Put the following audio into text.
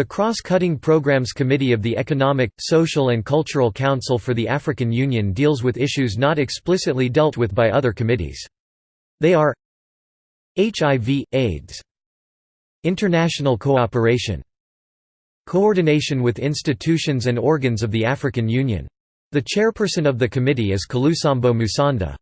The Cross-Cutting Programs Committee of the Economic, Social and Cultural Council for the African Union deals with issues not explicitly dealt with by other committees. They are HIV, AIDS International cooperation Coordination with institutions and organs of the African Union. The chairperson of the committee is Kalusambo Musanda.